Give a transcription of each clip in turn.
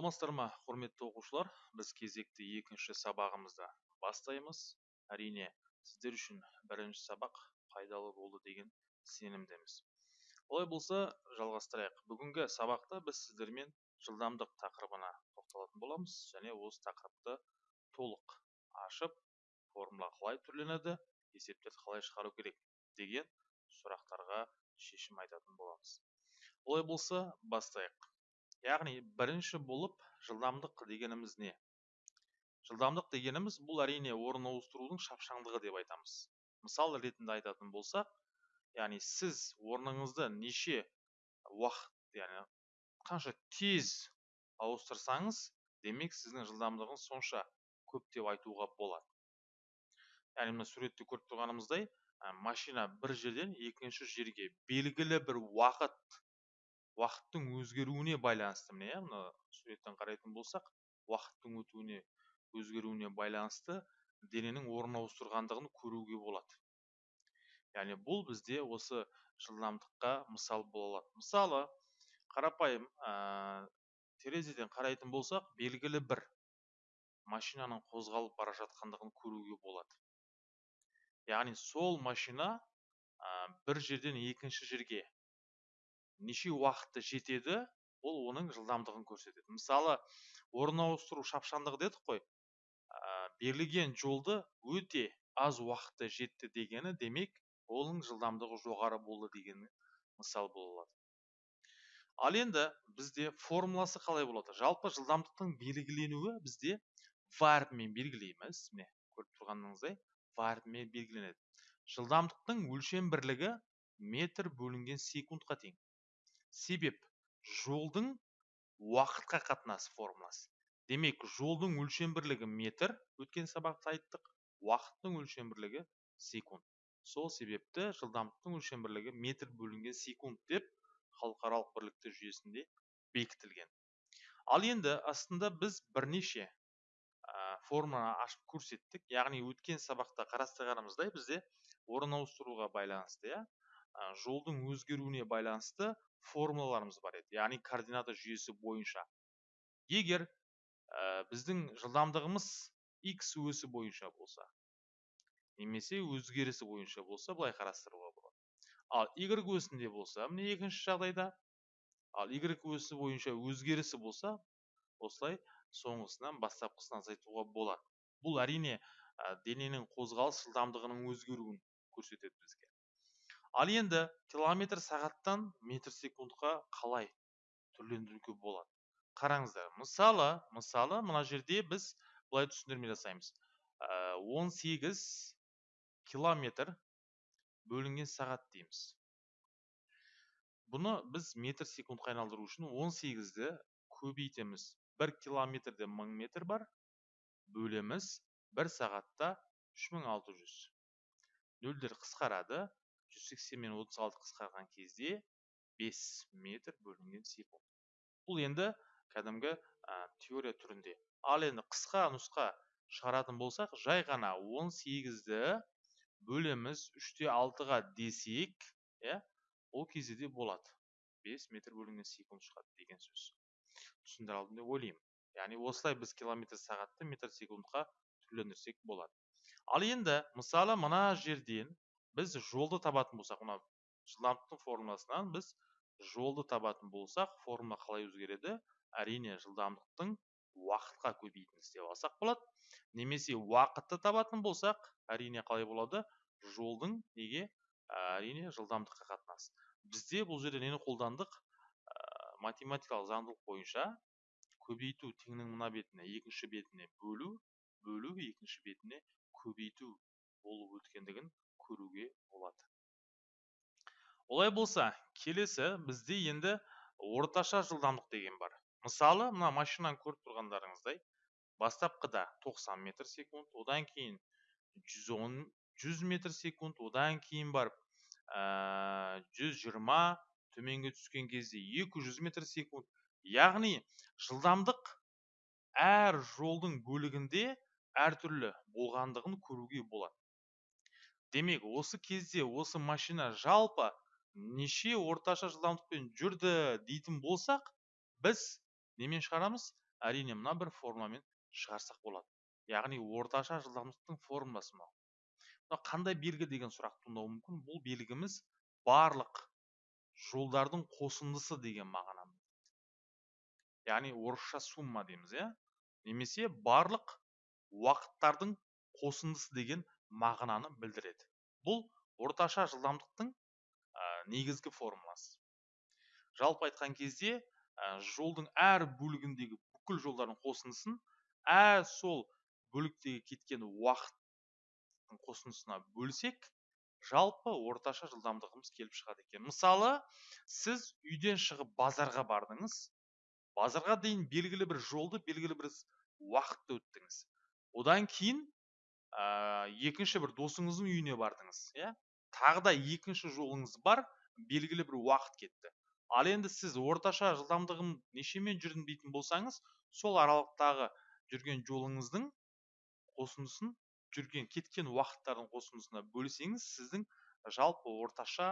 саламатсыздар ма құрметті оқушылар? Біз кезекті екінші сабағымызды бастаймыз. Әрине сіздер үшін бірінші сабақ пайдалы болды деген сенімдеміз. Олай болса жалғастырайық. Бүгінгі сабақта біз сіздермен жылдамдық тақырыбына тоқталатын боламыз және осы тақырыпты толық ашып формула қалай түрленеді есептерді қалай шығару керек деген сұрақтарға шешім айтатын боламыз. Олай болса бастайық. Яғни бірінші болып жылдамдық дегеніміз не? Жылдамдық дегеніміз бұл әрине орын ауыстырудың шапшаңдығы деп айтамыз. Мысал ретінде айтатын болсақ яғни сіз орныңызды неше уақыт яғни қанша тез ауыстырсаңыз демек сіздің жылдамдығыңыз сонша көп деп айтуға болады. Яғни мына суретте көріп тұрғанымыздай машина бір жерден екінші жерге белгілі бір уақыт уақыттың өзгеруіне байланысты міне мына суреттен қарайтын болсақ уақыттың өтуіне өзгеруіне байланысты дененің орын ауыстырғандығын көруге болады. Яғни бұл бізде осы жылдамдыққа мысал бола алады. Мысалы қарапайым ә, терезеден қарайтын болсақ белгілі бір машинаның қозғалып бара жатқандығын көруге болады. Яғни сол машина ә, бір жерден екінші жерге неше уақытта жетеді ол оның жылдамдығын көрсетеді. Мысалы орын ауыстыру шапшаңдығы дедік қой берілген жолды өте аз уақытта жетті дегені демек оның жылдамдығы жоғары болды деген мысал бола алады. Ал енді бізде формуласы қалай болады? Жалпы жылдамдықтың белгіленуі бізде варпмен белгілейміз міне көріп тұрғаныңыздай варпмен белгіленеді. Жылдамдықтың өлшем бірлігі метр бөлінген секундқа тең. Себеп жолдың уақытқа қатынасы формуласы. Демек жолдың өлшем бірлігі метр өткен сабақта айттық уақыттың өлшем бірлігі секунд. Сол себепті жылдамдықтың өлшем бірлігі метр бөлінген секунд деп халықаралық бірліктер жүйесінде бекітілген. Ал енді астында біз бірнеше ә, формуланы ашып көрсеттік. Яғни өткен сабақта қарастырғанымыздай бізде орын ауыстыруға байланысты иә жолдың өзгеруіне байланысты формулаларымыз бар еді. Яғни координата жүйесі бойынша. Егер ә, біздің жылдамдығымыз x өсі бойынша болса немесе өзгерісі бойынша болса былай қарастыруға болады. Ал y өсінде болса міне екінші жағдайда. Ал y өсі бойынша өзгерісі болса осылай соңғысынан бастапқысын азайтуға болады. Бұл әрине ә, дененің қозғалыс жылдамдығының өзгеруін көрсетеді бізге. Ал енді километр сағаттан метр секундқа қалай түрлендіруге болады? Қараңыздар мысалы мысалы мына жерде біз былай түсіндірме жасаймыз. Ә, 18 километр бөлінген сағат дейміз. Бұны біз метр секундқа айналдыру үшін 18-ді көбейтеміз. 1 километрде 1000 метр бар бөлеміз 1 сағатта 3600 нөлдер қысқарады 180 мен 36 қысқарған кезде 5 метр бөлінген секунд бұл енді кәдімгі ә, теория түрінде. Ал енді қысқа нұсқа шығаратын болсақ жай ғана 18-ді бөлеміз 3-те 6-ға десек иә ол кезде де болады. 5 метр бөлінген секунд шығады деген сөз. Түсіндіре алдым деп ойлаймын. Яғни осылай біз километр сағатты метр секундқа түрлендірсек болады. Ал енді мысалы мына жерден біз жолды табатын болсақ мына жылдамдықтың формуласынан біз жолды табатын болсақ формула қалай өзгереді? Әрине жылдамдықтың уақытқа көбейтінді істеп алсақ болады. Немесе уақытты табатын болсақ әрине қалай болады? Жолдың неге? Әрине жылдамдыққа қатынасы бізде бұл жерде нені қолдандық? Ә, математикалық заңдылық бойынша көбейту теңнің мына бетіне екінші бетіне бөлу бөлу екінші бетіне көбейту болып өткендігін көруге болады. Олай болса келесі бізде енді орташа жылдамдық деген бар. Мысалы мына машинаны көріп тұрғандарыңыздай бастапқыда 90 метр секунд одан кейін 110 100 метр секунд одан кейін барып ә, 120 төменге түскен кезде 200 метр секунд. Яғни жылдамдық әр жолдың бөлігінде әртүрлі болғандығын көруге болады. Демек осы кезде осы машина жалпы неше орташа жылдамдықпен жүрді дейтін болсақ біз немен шығарамыз? Әрине мына бір формуламен шығарсақ болады. Яғни орташа жылдамдықтың формуласы мынау. Мына қандай белгі деген сұрақ туындауы мүмкін? Бұл белгіміз барлық жолдардың қосындысы деген мағынаны яғни орысша сумма дейміз иә? Немесе барлық уақыттардың қосындысы деген мағынаны білдіреді. Бұл орташа жылдамдықтың негізгі формуласы. Жалпы айтқан кезде жолдың әр бөлігіндегі бүкіл жолдардың қосындысын ә сол бөліктегі кеткен уақыттың қосындысына бөлсек жалпы орташа жылдамдығымыз келіп шығады екен. Мысалы сіз үйден шығып базарға бардыңыз. Базарға дейін белгілі бір жолды белгілі бір уақытта өттіңіз. Одан кейін ә, екінші бір досыңыздың үйіне бардыңыз иә? Тағы да екінші жолыңыз бар белгілі бір уақыт кетті. Ал енді сіз орташа жылдамдығым нешемен жүрдім дейтін болсаңыз сол аралықтағы жүрген жолыңыздың қосындысын жүрген кеткен уақыттардың қосындысына бөлсеңіз сіздің жалпы орташа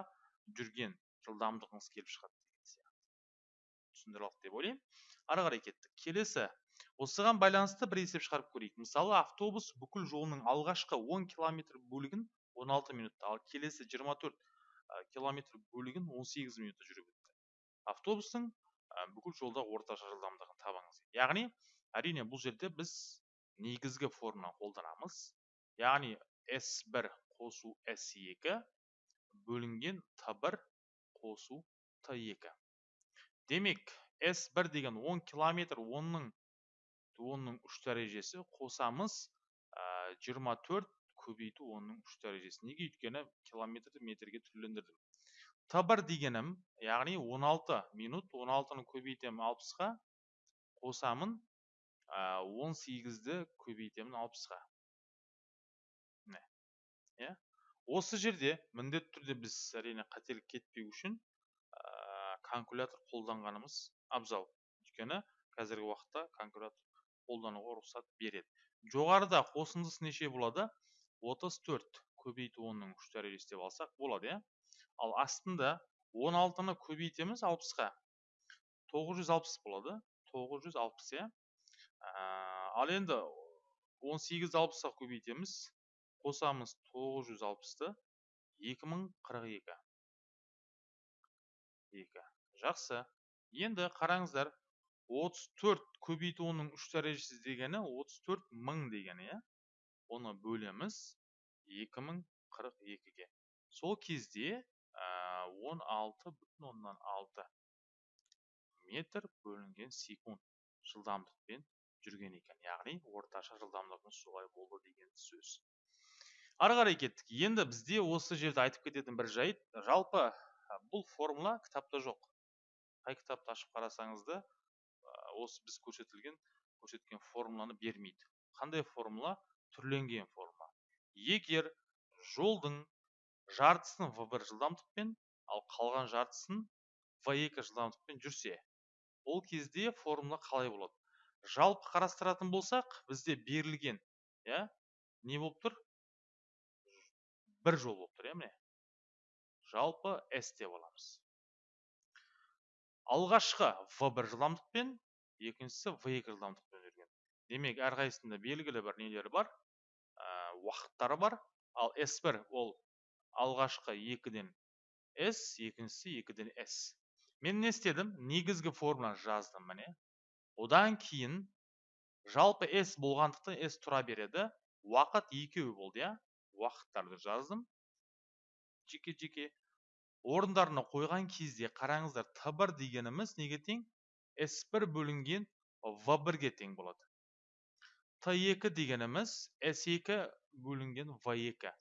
жүрген жылдамдығыңыз келіп шығады деген сияқты. Деп ойлаймын. Ары қарай кеттік. Келесі осыған байланысты бір есеп шығарып көрейік. Мысалы автобус бүкіл жолының алғашқы 10 километр бөлігін 16 минутта ал келесі 24 километр бөлігін 18 минутта жүріп өтті. Автобустың бүкіл жолда орташа жылдамдығын табыңыз. Яғни әрине бұл жерде біз негізгі формуланы қолданамыз. Яғни s1 қосу s2 бөлінген t1 қосу t2 демек s1 деген 10 километр онның онның үш дәрежесі қосамыз жиырма төрт көбейту онның үш дәрежесі неге өйткені километрді метрге түрлендірдім т бір дегенім яғни 16 минут 16-ны көбейтемін алпысқа қосамын он сегізді көбейтемін алпысқа міне иә осы жерде міндетті түрде біз әрине қателік кетпеу үшін калькулятор қолданғанымыз абзал. Өйткені қазіргі уақытта калькулятор қолдануға рұқсат береді. Жоғарыда қосындысы неше болады? 34 көбейту онның үш дәрежесі деп алсақ болады иә? Ал астында 16-ны көбейтеміз 60-қа 960 болады. 960 иә? Ал енді 18 60-ға көбейтеміз. Қосамыз 960-ты 2042 2 жақсы. Енді қараңыздар 34 көбейту оның үш дәрежесі дегені 34 мың дегені иә? Оны бөлеміз 2042-ге сол кезде он алты бүтін оннан алты метр бөлінген секунд жылдамдықпен жүрген екен. Яғни орташа жылдамдығымыз солай болды деген сөз. Ары қарай кеттік. Енді бізде осы жерде айтып кететін бір жайт. Жалпы бұл формула кітапта жоқ. Қай кітапты ашып қарасаңыз да осы біз көрсетілген көрсеткен формуланы бермейді. Қандай формула? Түрленген формула. Егер жолдың жартысын в бір жылдамдықпен ал қалған жартысын в екі жылдамдықпен жүрсе ол кезде формула қалай болады? Жалпы қарастыратын болсақ бізде берілген иә не болып тұр? Бір жол болып тұр иә міне. Жалпы с деп аламыз алғашқы в бір жылдамдықпен екіншісі в екі жылдамдықпен жүрген демек әрқайсысында белгілі бір нелері бар ә, уақыттары бар. Ал s бір ол алғашқы екіден s екіншісі екіден s мен не істедім? Негізгі формуланы жаздым міне. Одан кейін жалпы s болғандықтан s тұра береді. Уақыт екеу болды иә. Уақыттарды жаздым. Жеке жеке орындарына қойған кезде қараңыздар т бір дегеніміз неге тең? S1 бөлінген V1-ге тең болады. T2 дегеніміз S2 бөлінген V2.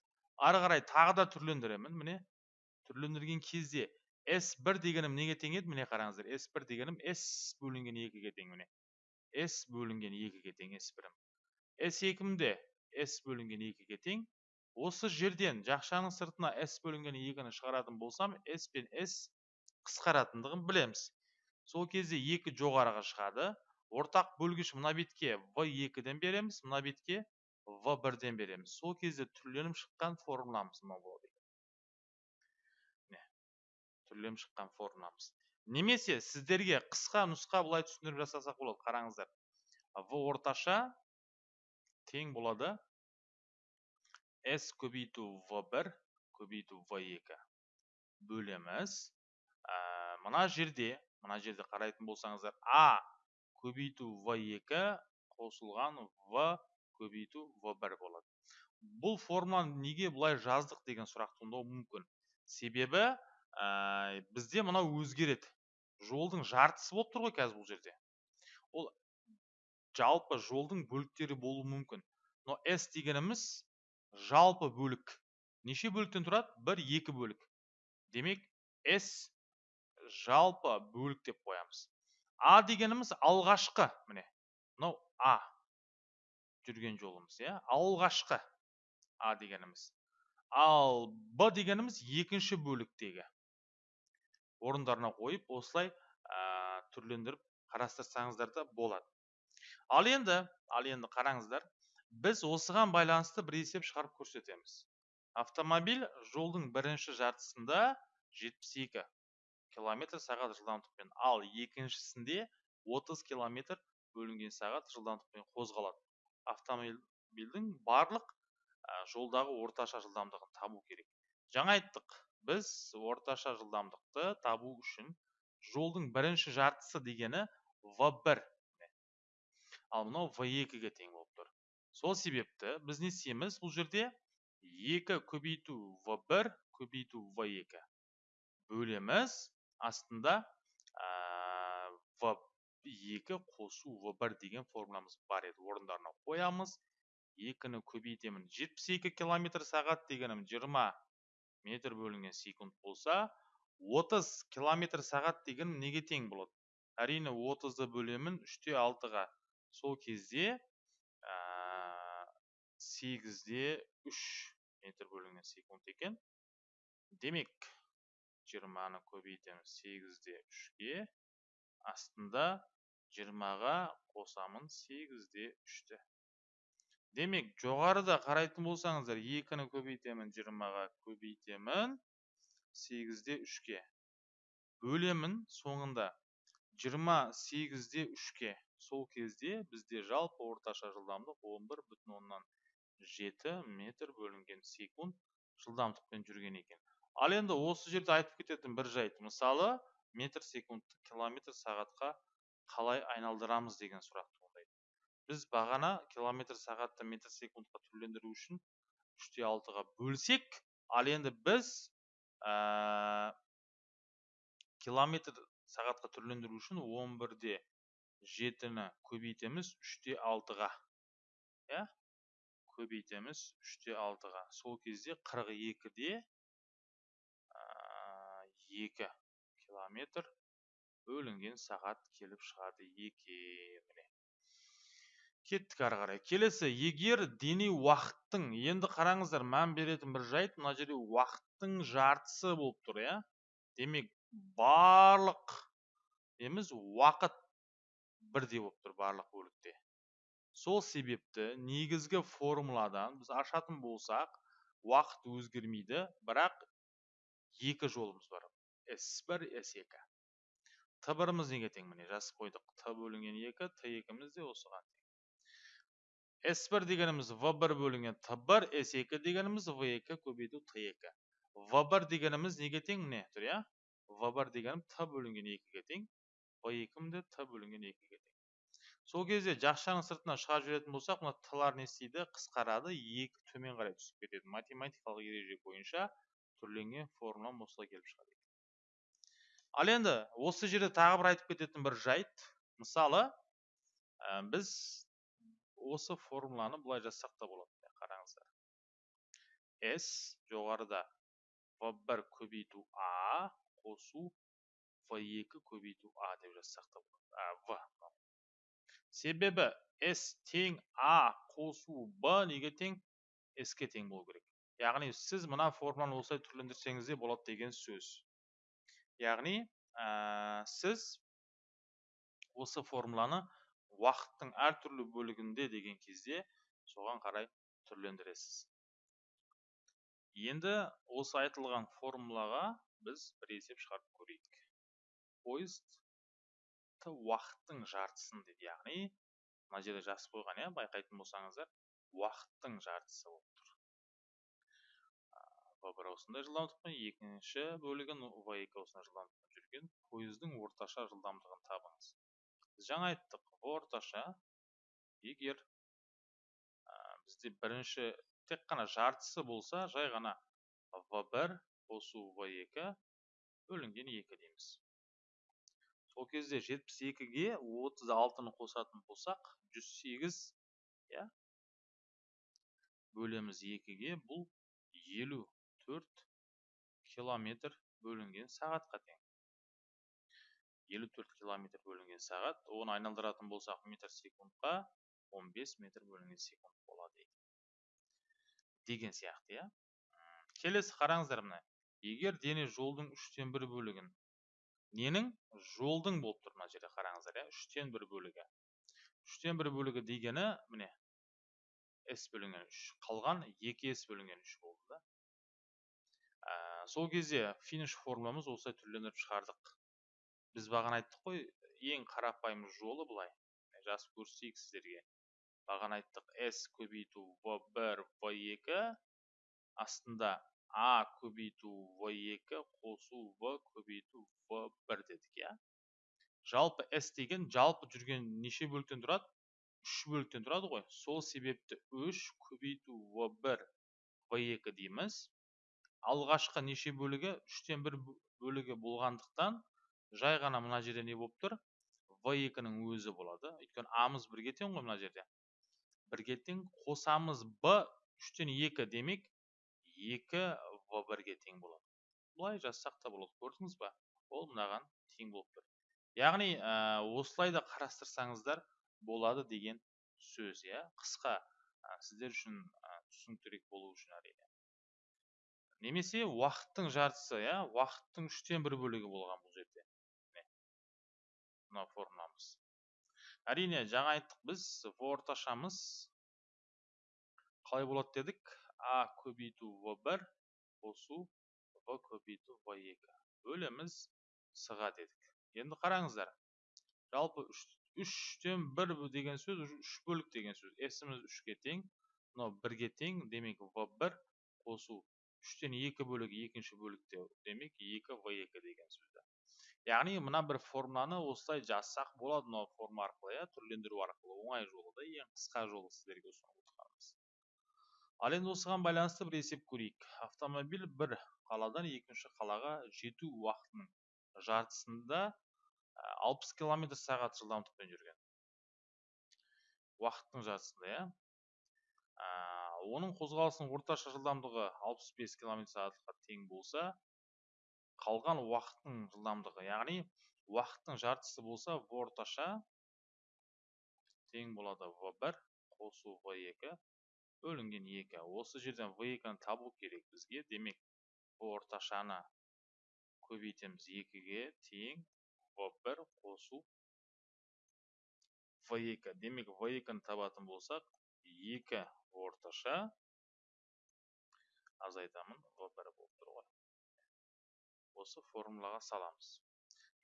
Ары қарай тағы да түрлендіремін, міне. Түрлендірген кезде S1 дегенім неге тең еді? Міне қараңыздар, S1 дегенім S бөлінген 2-ге тең, міне. S бөлінген 2-ге тең S1-ім. S2-ім де S бөлінген 2-ге тең. Осы жерден жақшаның сыртына S бөлінген 2-ні шығаратын болсам, S пен S қысқаратындығын білеміз сол кезде екі жоғарыға шығады. Ортақ бөлгіш мына бетке в екіден береміз мына бетке в бірден береміз. Сол кезде түрленіп шыққан формуламыз мынау болады екен. Түрленіп шыққан формуламыз. Немесе сіздерге қысқа нұсқа былай түсіндіріп жасасақ болады қараңыздар. В орташа тең болады. S көбейту v1 көбейту v2 бөлеміз. Ә, мына жерде мына жерде қарайтын болсаңыздар а көбейту v2 қосылған в көбейту v1 болады. Бұл формуланы неге бұлай жаздық деген сұрақ туындауы мүмкін. Себебі ә, бізде мынау өзгереді. Жолдың жартысы болып тұр ғой қазір бұл жерде. Ол жалпы жолдың бөліктері болуы мүмкін. Но s дегеніміз жалпы бөлік. Неше бөліктен тұрады? бір екі бөлік. Демек s жалпы бөлік деп қоямыз. А дегеніміз алғашқы міне мынау а жүрген жолымыз иә алғашқы а дегеніміз. Ал б дегеніміз екінші бөліктегі орындарына қойып осылай түрлендіріп қарастырсаңыздар да болады. Ал енді ал енді қараңыздар біз осыған байланысты бір есеп шығарып көрсетеміз. Автомобиль жолдың бірінші жартысында 72 километр сағат жылдамдықпен. Ал екіншісінде 30 километр бөлінген сағат жылдамдықпен қозғалады. Автомобильдің барлық жолдағы орташа жылдамдығын табу керек. Жаңа айттық біз орташа жылдамдықты табу үшін жолдың бірінші жартысы дегені v1 ал мынау v2-ге тең болып тұр. Сол себепті біз не істейміз бұл жерде 2 көбейту v1 көбейту v2 бөлеміз астында v2 қосу v1 деген формуламыз бар еді орындарына қоямыз 2-ні көбейтемін 72 км сағат дегенім 20 метр бөлінген секунд болса 30 километр сағат деген неге тең болады әрине 30-ды бөлемін 3-те 6-ға сол кезде ә, 8-де 3 метр бөлінген секунд екен демек 20-ны көбейтеміз 8-де 3-ге астында 20-ға қосамын 8-де 3-ті демек жоғарыда қарайтын болсаңыздар екіні көбейтемін жиырмаға көбейтемін сегізде үшке. Бөлемін соңында. Жиырма сегізде үшке. Сол кезде бізде жалпы орташа жылдамдық он бір бүтін оннан жеті метр бөлінген секунд жылдамдықпен жүрген екен. Ал енді осы жерде айтып кететін бір жайт. Мысалы метр секундты километр сағатқа қалай айналдырамыз деген сұрақ біз бағана километр сағатты метр секундқа түрлендіру үшін үште алтыға бөлсек ал енді біз ә, километр сағатқа түрлендіру үшін он бірде жетіні көбейтеміз үште алтыға. Иә? Көбейтеміз үште алтыға. Сол кезде қырық екіде екі километр бөлінген сағат келіп шығады екен міне. Кеттік ары қарай. Келесі егер дене уақыттың енді қараңыздар мән беретін бір жайт мына жерде уақыттың жартысы болып тұр иә? Демек барлық неміз уақыт бірдей болып тұр барлық бөлікте. Сол себепті негізгі формуладан біз ашатын болсақ уақыт өзгермейді бірақ екі жолымыз бар. S1 s2 т біріміз неге тең міне жазып қойдық т бөлінген екі т екіміз де осыған тең S1 дегеніміз V1 бөлінген T1, S2 дегеніміз V2 көбейту T2. V1 дегеніміз неге тең міне тұр иә? V1 дегенім T бөлінген 2-ге тең, V2 де T бөлінген 2-ге тең. Сол кезде жақшаның сыртына шығарып жіберетін болсақ, мына T-лар не істейді? Қысқарады, 2 төмен қарай түсіп кетеді. Математикалық ереже бойынша түрленген формула осылай келіп шығады. Ал енді осы жерде тағы бір айтып кететін бір жайт, мысалы, біз осы формуланы былай жазсақ та болады қараңыздар. S жоғарыда v1 көбейту a қосу v2 көбейту a деп жазсақ та болады. В себебі s тең a қосу b неге тең? S ке тең болу керек. Яғни сіз мына формуланы осылай түрлендірсеңіз де болады деген сөз. Яғни ә, сіз осы формуланы уақыттың әртүрлі бөлігінде деген кезде соған қарай түрлендіресіз. Енді осы айтылған формулаға біз бір есеп шығарып көрейік. Поезд уақыттың жартысын деді яғни мына жерде жазып қойған иә байқайтын болсаңыздар уақыттың жартысы бір осындай жылдамдықпен екінші бөлігін в екі осындай жылдамдықпен жүрген пойыздың орташа жылдамдығын табыңыз. Біз жаңа айттық орташа егер ә, бізде бірінші тек қана жартысы болса жай ғана в бір қосу в екі бөлінген екі дейміз. Сол кезде жетпіс екіге отыз алтыны қосатын болсақ жүз сегіз иә бөлеміз екіге бұл елу. Төрт километр бөлінген сағатқа тең. Елу төрт километр бөлінген сағат оны айналдыратын болсақ метр секундқа 15 метр бөлінген секунд болады деген сияқты иә. Келесі қараңыздар мына егер дене жолдың үштен бір бөлігін ненің? Жолдың болып тұр мына жерде қараңыздар иә. Үштен бір бөлігі. Үштен бір бөлігі дегені міне с бөлінген үш қалған екі с бөлінген үш болды да. Сол кезде финиш формуламыз осылай түрленіп шығардық. Біз бағана айттық қой ең қарапайым жолы былай. Жазып көрсетейік сіздерге. Бағана айттық s көбейту v бір v екі. Астында a көбейту v екі қосу v көбейту v бір дедік иә. Жалпы s деген жалпы жүрген неше бөліктен тұрады? Үш бөліктен тұрады ғой. Сол себепті үш көбейту в бір в екі дейміз. Алғашқы неше бөлігі үштен бір бөлігі болғандықтан жай ғана мына жерде не болып тұр? В екінің өзі болады. Өйткені амыз бірге тең ғой мына жерде. Бірге тең қосамыз б үштен екі демек екі в бірге тең болады. Былай жазсақ та болады. Көрдіңіз ба ол мынаған тең болып тұр. Яғни ә, осылай да қарастырсаңыздар болады деген сөз иә? Қысқа ә, сіздер үшін ә, түсініктірек болу үшін әрине. Немесе уақыттың жартысы иә? Уақыттың үштен бір бөлігі болған бұл жерде. Мына формуламыз әрине жаңа айттық біз в орташамыз. Қалай болады дедік? А көбейту в бір қосу в көбейту в екі. Бөлеміз с дедік. Енді қараңыздар. Жалпы үштен бір деген сөз үш бөлік деген сөз. Сіміз үшке тең мынау бірге тең демек в бір қосу үштен екі бөлігі екінші бөлікте демек екі в екі деген сөзді. Яғни мына бір формуланы осылай жазсақ болады мынау форма арқылы иә түрлендіру арқылы. Оңай жолы да ең қысқа жолы сіздерге ұсынып отырғанымыз. Ал енді осыған байланысты бір есеп көрейік. Автомобиль бір қаладан екінші қалаға жету уақытының жартысында алпыс километр сағат жылдамдықпен жүрген. Уақыттың жартысында иә. Оның қозғалысының орташа жылдамдығы 65 км сағатқа тең болса қалған уақыттың жылдамдығы яғни уақыттың жартысы болса в орташа тең болады. В бір қосу в екі бөлінген екі. Осы жерден в екіні табу керек бізге. Демек в орташаны көбейтеміз. Екіге тең в бір қосу в екі. Демек в екіні табатын болсақ екі орташа азайтамын в бір болып тұр ғой осы формулаға саламыз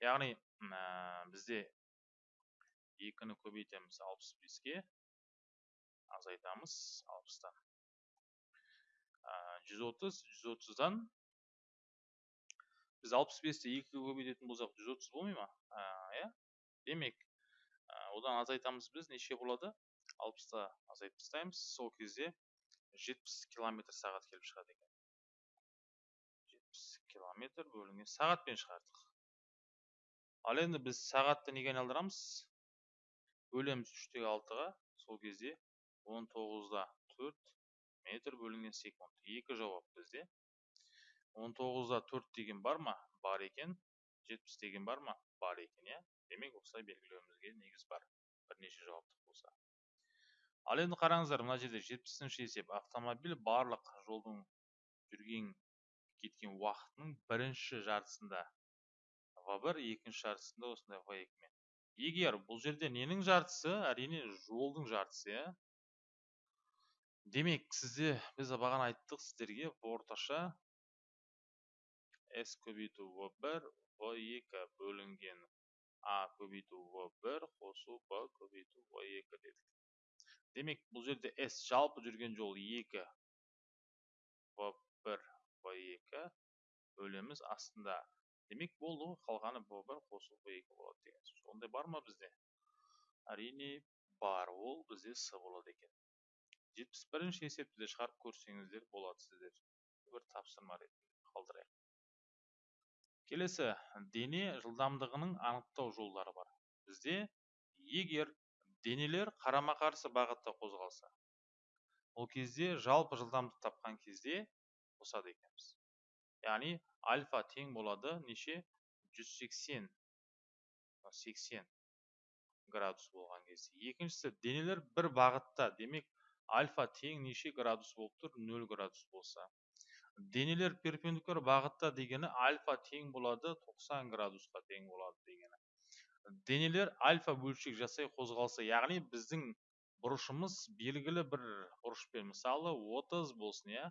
яғни ә, бізде екіні көбейтеміз алпыс беске азайтамыз алпыстан жүз отыз жүз отыздан біз алпыс бесті екіге көбейтетін болсақ жүз отыз болмай ма иә демек одан азайтамыз біз неше болады алпысты азайтып тастаймыз. Сол кезде жетпіс километр сағат келіп шығады екен. Жетпіс километр бөлінген сағатпен шығардық. Ал енді біз сағатты неге айналдырамыз? Бөлеміз үштегі алтыға. Сол кезде он тоғызда төрт метр бөлінген секунд. Екі жауап бізде. Он тоғызда төрт деген бар ма? Бар екен. Жетпіс деген бар ма? Бар екен иә. Демек осылай белгілеуімізге негіз бар. Бірнеше жауаптық болса. Ал енді қараңыздар мына жерде жетпісінші есеп автомобиль барлық жолдың жүрген кеткен уақытының бірінші жартысында. В бір екінші жартысында осындай в екімен егер бұл жерде ненің жартысы әрине жолдың жартысы иә? Демек сізде біз бағана айттық сіздерге орташа с көбейту в бір в екі бөлінген а көбейту в бір қосу б көбейту в екі дедік. Демек бұл жерде с жалпы жүрген жол екі в бір в екі бөлеміз астында. Демек болды ғой қалғаны в бір қосу в екі болады деген сөз. Ондай бар ма бізде? Әрине бар. Ол бізде с болады екен. Жетпіс бірінші есепті де шығарып көрсеңіздер болады сіздер. Бір тапсырма ретінде қалдырайық. Келесі. Дене жылдамдығының анықтау жолдары бар. Бізде егер денелер қарама қарсы бағытта қозғалса ол кезде жалпы жылдамдық тапқан кезде қосады екенбіз. Яғни альфа тең болады неше? 180 80 градус болған кезде. Екіншісі денелер бір бағытта. Демек альфа тең неше градус болып тұр? 0 градус болса. Денелер перпендикуляр бағытта дегені альфа тең болады 90 градусқа тең болады дегені. Денелер альфа бөлшек жасай қозғалса яғни біздің бұрышымыз белгілі бір бұрышпен. Мысалы 30 болсын иә.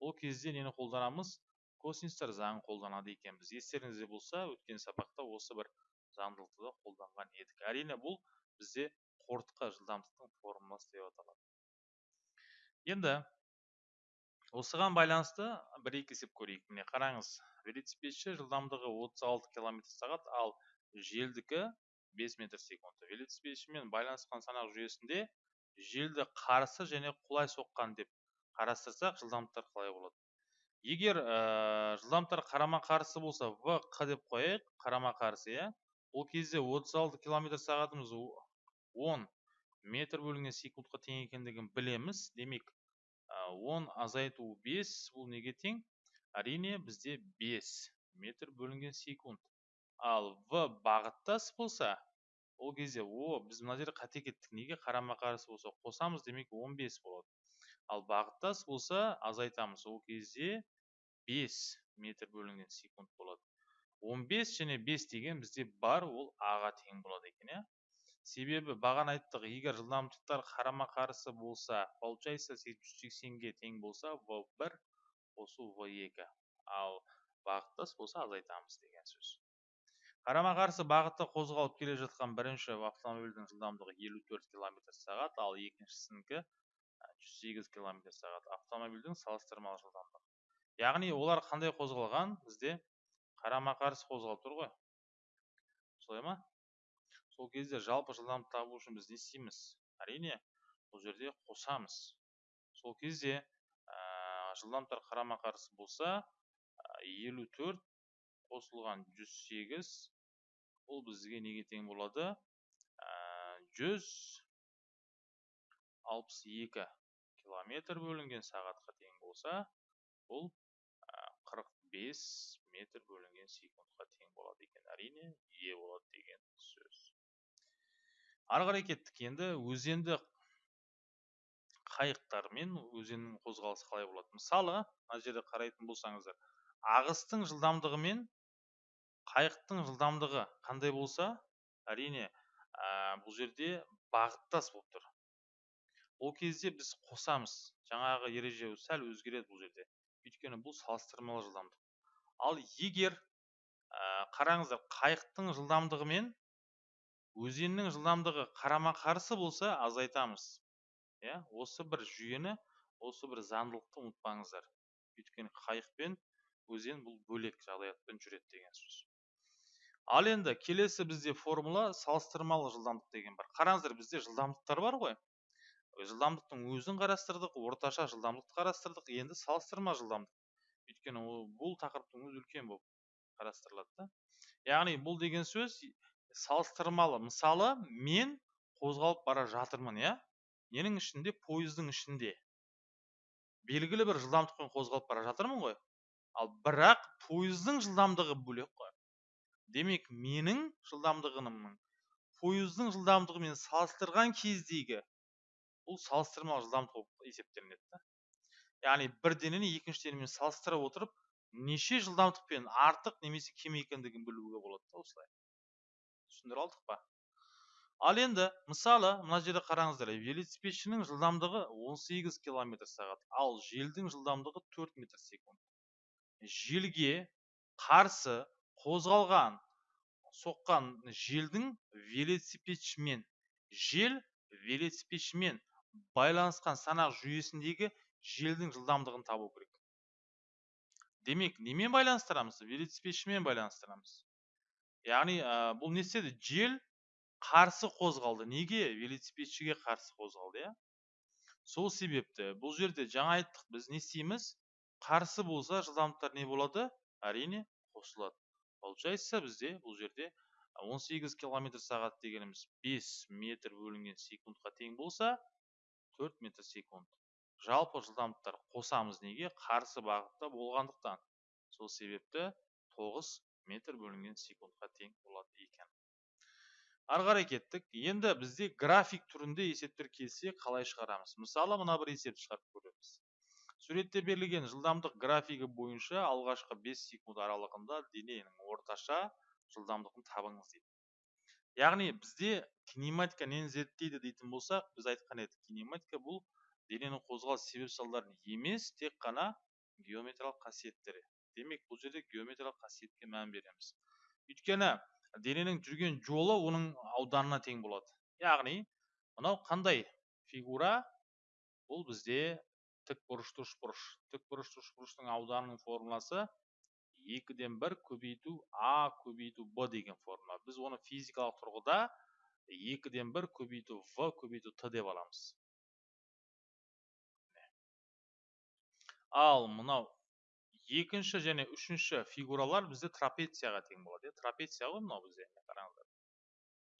Ол кезде нені қолданамыз? Косинустар заңын қолданады екенбіз естеріңізде болса өткен сабақта осы бір заңдылықты да қолданған едік. Әрине бұл бізде қортқы жылдамдықтың формуласы деп аталады. Енді осыған байланысты бір екі есеп көрейік. Міне қараңыз велосипедші жылдамдығы 36 км сағат ал желдікі 5 метр секунд велосипедшімен байланысқан санақ жүйесінде желді қарсы және құлай соққан деп қарастырсақ жылдамдықтар қалай болады? Егер ә, жылдамдықтар қарама қарсы болса в қ деп қояйық. Қарама қарсы иә. Ол кезде 36 км сағатымыз 10 метр бөлінген секундқа тең екендігін білеміз. Демек он азайту 5 бұл неге тең? Әрине бізде 5 метр бөлінген секунд. Ал в бағыттас болса ол кезде о біз мына жерде қате кеттік неге қарама қарсы болса қосамыз демек 15 болады. Ал бағыттас болса азайтамыз. Ол кезде 5 метр бөлінген секунд болады. 15 және 5 деген бізде бар ол аға тең болады екен иә. Себебі бағана айттық егер жылдамдықтар қарама қарсы болса получается жүз сексенге тең болса в бір қосу в екі. Ал бағыттас болса азайтамыз деген сөз. Қарама қарсы бағытта қозғалып келе жатқан бірінші автомобильдің жылдамдығы 54 км сағат ал екіншісінікі 108 км сағат автомобильдің салыстырмалы жылдамдығы. Яғни олар қандай қозғалған? Бізде қарама қарсы қозғалып тұр ғой. Солай ма? Сол кезде жалпы жылдамдық табу үшін біз не істейміз? Әрине бұл жерде қосамыз. Сол кезде ә, жылдамдықтар қарама қарсы болса елу төрт қосылған жүз сегіз. Ол бізге неге тең болады? Жүз алпыс екі километр бөлінген сағатқа тең болса бұл қырық бес метр бөлінген секундқа тең болады екен. Әрине е болады деген сөз. Ары қарай кеттік. Енді өзенді қайықтармен өзеннің қозғалысы қалай болады? Мысалы мына жерде қарайтын болсаңыздар ағыстың жылдамдығы мен қайықтың жылдамдығы қандай болса әрине бұл жерде бағыттас болып тұр. Ол кезде біз қосамыз. Жаңағы ереже сәл өзгереді бұл жерде. Өйткені бұл салыстырмалы жылдамдық. Ал егер ә, қараңыздар қайықтың жылдамдығы мен өзеннің жылдамдығы қарама қарсы болса азайтамыз иә осы бір жүйені осы бір заңдылықты ұмытпаңыздар. Өйткені қайық пен өзен бұл бөлек жағдаятпен жүреді деген сөз. Ал енді келесі бізде формула салыстырмалы жылдамдық деген бар. Қараңыздар бізде жылдамдықтар бар ғой. Жылдамдықтың өзін қарастырдық орташа жылдамдықты қарастырдық енді салыстырма жылдамдық. Өйткені бұл тақырыптың өзі үлкен болып қарастырылады да. Яғни бұл деген сөз салыстырмалы. Мысалы мен қозғалып бара жатырмын иә? Ненің ішінде пойыздың ішінде. Белгілі бір жылдамдықпен қозғалып бара жатырмын ғой. Ал бірақ пойыздың жылдамдығы бөлек қой. Демек менің жылдамдығымның пойыздың жылдамдығымен салыстырған кездегі бұл салыстырмалы жылдамдық болып есептелінеді да. Яғни бір денені екінші денемен салыстыра отырып неше жылдамдықпен артық немесе кем екендігін білуге болады да осылай. Түсіндіре алдық па? Ал енді мысалы мына жерде қараңыздар велосипедшінің жылдамдығы 18 км сағат ал желдің жылдамдығы 4 метр секунд. Желге қарсы қозғалған соққан желдің велосипедшімен жел велосипедшімен байланысқан санақ жүйесіндегі желдің жылдамдығын табу керек. Демек немен байланыстырамыз? Велосипедшімен байланыстырамыз. Яғни ә, бұл не істеді? Жел қарсы қозғалды. Неге велосипедшіге қарсы қозғалды иә? Сол себепті бұл жерде жаңа айттық. Біз не істейміз? Қарсы болса жылдамдықтар не болады? Әрине қосылады. Получается бізде бұл жерде 18 километр сағат дегеніміз 5 метр бөлінген секундқа тең болса 4 метр секунд. Жалпы жылдамдықтар қосамыз неге? Қарсы бағытта болғандықтан. Сол себепті 9 метр бөлінген секундқа тең болады екен. Ары қарай кеттік. Енді бізде график түрінде есептер келсе қалай шығарамыз? Мысалы мына бір есепті шығарып көреміз. Суретте берілген жылдамдық графигі бойынша алғашқы 5 секунд аралығында дененің орташа жылдамдығын табыңыз дейді яғни бізде кинематика нені зерттейді дейтін болсақ біз айтқан едік кинематика бұл дененің қозғалыс себеп салдарын емес тек қана геометриялық қасиеттері демек бұл жерде геометриялық қасиетке мән береміз өйткені дененің жүрген жолы оның ауданына тең болады яғни мынау қандай фигура? Бұл бізде тік бұрышты үшбұрыш тік бұрышты үшбұрыштың ауданының формуласы екіден бір көбейту а көбейту б деген формула. Біз оны физикалық тұрғыда екіден бір көбейту в көбейту т деп аламыз. Ал мынау екінші және үшінші фигуралар бізде трапецияға тең болады иә. Трапеция ғой мынау бізде қараңыздар.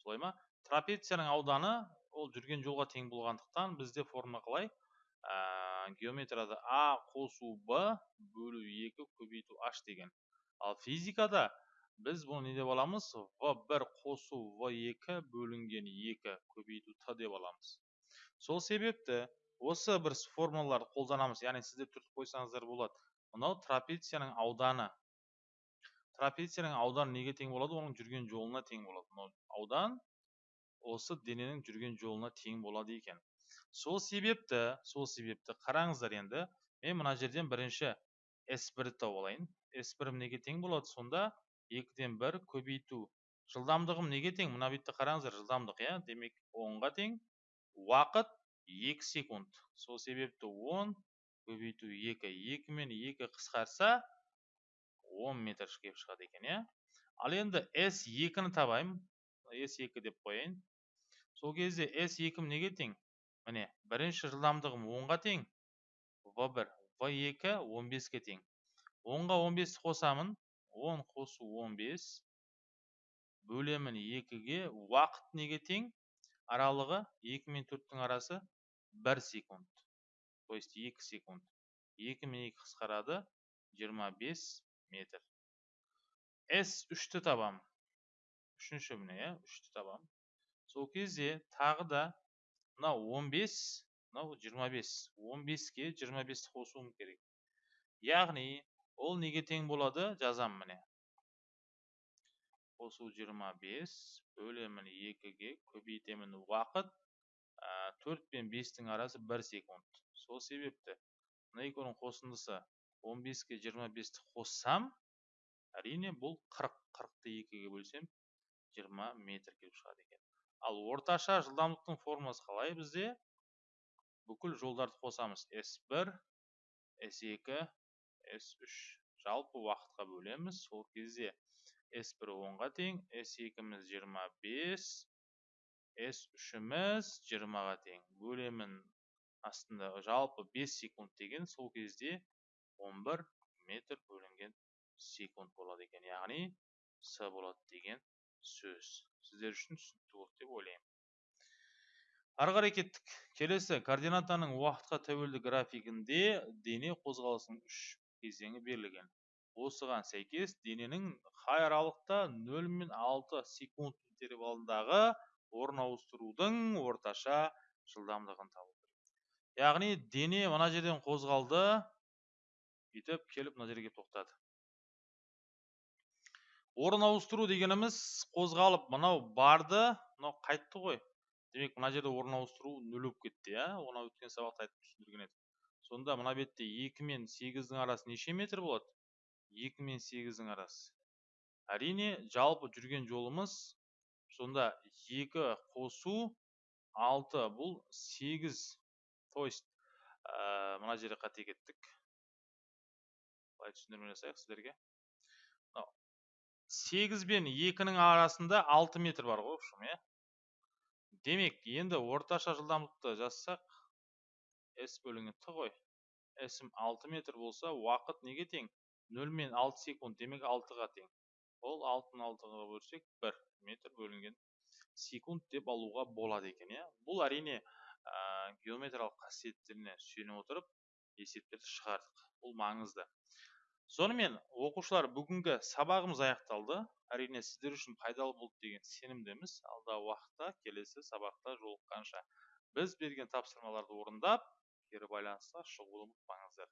Солай ма? Трапецияның ауданы ол жүрген жолға тең болғандықтан бізде форма қалай? Ә, геометрияда а қосу б бөлу екі көбейту h деген. Ал физикада біз бұны не деп аламыз? В бір қосу в екі бөлінген екі көбейту т деп аламыз. Сол себепті осы бір формулаларды қолданамыз. Яғни сіздер түртіп қойсаңыздар болады. Мынау трапецияның ауданы. Трапецияның ауданы неге тең болады? Оның жүрген жолына тең болады. Мынау аудан осы дененің жүрген жолына тең болады екен. Сол себепті сол себепті қараңыздар енді мен мына жерден бірінші с бірді тауып алайын с бірім неге тең болады? Сонда екіден бір көбейту. Жылдамдығым неге тең? Мына бетте қараңыздар жылдамдық иә? Демек онға тең уақыт екі секунд. Сол себепті он көбейту екі екі мен екі қысқарса 10 метр шығады екен иә? Ал енді с екіні табайын. С екі деп қояйын. Сол кезде с екім неге тең? Міне бірінші жылдамдығым онға тең в бір в екі он беске тең. Онға он бесті қосамын он қосу он бес бөлемін екіге уақыт неге тең? Аралығы екі мен төрттің арасы бір секунд то есть 2 секунд. 2 мен 2 қысқарады 25 метр. S 3-ті табам. Үшінші міне иә 3-ті табам. Сол кезде тағы да мынау 15 мынау 25 15-ке 25-ті қосуым керек. Яғни ол неге тең болады жазам міне. Қосу 25 бөлемін 2-ге көбейтемін уақыт 4 пен 5-тің арасы 1 секунд. Сол себепті мына екеуінің қосындысы 15-ке 25-ті қоссам әрине бұл 40 40-ты екіге бөлсем 20 метр келіп шығады екен. Ал орташа жылдамдықтың формуласы қалай бізде? Бүкіл жолдарды қосамыз. s1 s2 s3 жалпы уақытқа бөлеміз. Сол кезде s1 10-ға тең s2-міз 25 s3-міз 20-ға тең. Бөлемін астында жалпы 5 секунд деген сол кезде 11 метр бөлінген секунд болады екен. Яғни с болады деген сөз сіздер үшін түсінікті болды деп ойлаймын ары қарай кеттік. Келесі координатаның уақытқа тәуелді графигінде дене қозғалысының үш кезеңі берілген. Осыған сәйкес дененің қай аралықта 0 мен 6 секунд интервалындағы орын ауыстырудың орташа жылдамдығын табу яғни дене мына жерден қозғалды бүйтіп келіп мына жерге тоқтады. Орын ауыстыру дегеніміз қозғалып мынау барды мынау қайтты ғой. Демек мына жерде орын ауыстыру нөл болып кетті иә. Оны өткен сабақта айтып түсіндірген едік сонда мына бетте екі мен сегіздің арасы неше метр болады? Екі мен сегіздің арасы. Әрине жалпы жүрген жолымыз сонда екі қосу алты бұл сегіз. То есть ә, мына жерде қате кеттік. Былай түсіндірме жасайық сіздерге. Сегіз бен екінің арасында алты метр бар ғой в общем иә? Демек енді орташа жылдамдықты жазсақ с бөлінген т ғой. S алты метр болса уақыт неге тең? Нөл мен алты секунд демек алтыға тең. Ол алтыны алтыға бөлсек бір метр бөлінген секунд деп алуға болады екен иә? Бұл әрине ә, геометриялық қасиеттеріне сүйене отырып есептерді шығардық. Бұл маңызды сонымен оқушылар бүгінгі сабағымыз аяқталды. Әрине сіздер үшін пайдалы болды деген сенімдеміз. Алдағы уақытта келесі сабақта жолыққанша. Біз берген тапсырмаларды орындап кері байланысқа шығуды ұмытпаңыздар.